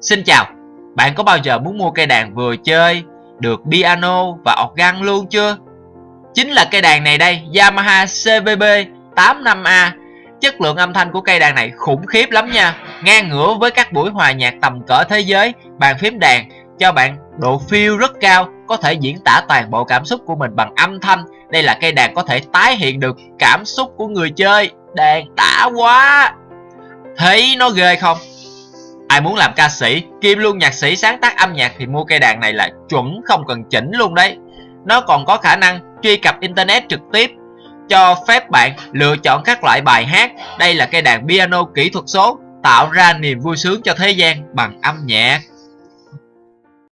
Xin chào, bạn có bao giờ muốn mua cây đàn vừa chơi, được piano và organ luôn chưa? Chính là cây đàn này đây, Yamaha CVB 85A Chất lượng âm thanh của cây đàn này khủng khiếp lắm nha. Ngang ngửa với các buổi hòa nhạc tầm cỡ thế giới Bàn phím đàn cho bạn độ feel rất cao Có thể diễn tả toàn bộ cảm xúc của mình bằng âm thanh. Đây là cây đàn có thể tái hiện được cảm xúc của người chơi. Đàn đã quá! Thấy nó ghê không? Ai muốn làm ca sĩ, kim luôn nhạc sĩ sáng tác âm nhạc thì mua cây đàn này là chuẩn không cần chỉnh luôn đấy Nó còn có khả năng truy cập internet trực tiếp cho phép bạn lựa chọn các loại bài hát. Đây là cây đàn piano kỹ thuật số tạo ra niềm vui sướng cho thế gian bằng âm nhạc.